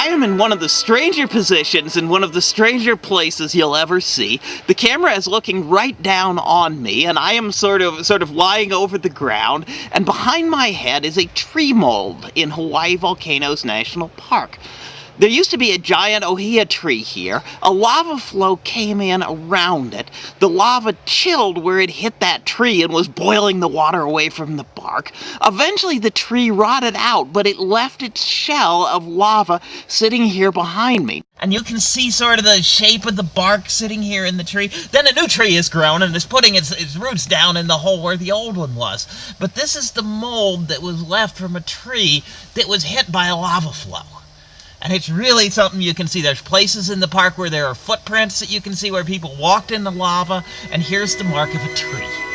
I am in one of the stranger positions in one of the stranger places you'll ever see. The camera is looking right down on me and I am sort of sort of lying over the ground and behind my head is a tree mold in Hawaii Volcanoes National Park. There used to be a giant ohia tree here. A lava flow came in around it. The lava chilled where it hit that tree and was boiling the water away from the bark. Eventually the tree rotted out, but it left its shell of lava sitting here behind me. And you can see sort of the shape of the bark sitting here in the tree. Then a new tree is grown and is putting its, its roots down in the hole where the old one was. But this is the mold that was left from a tree that was hit by a lava flow. And it's really something you can see. There's places in the park where there are footprints that you can see where people walked in the lava, and here's the mark of a tree.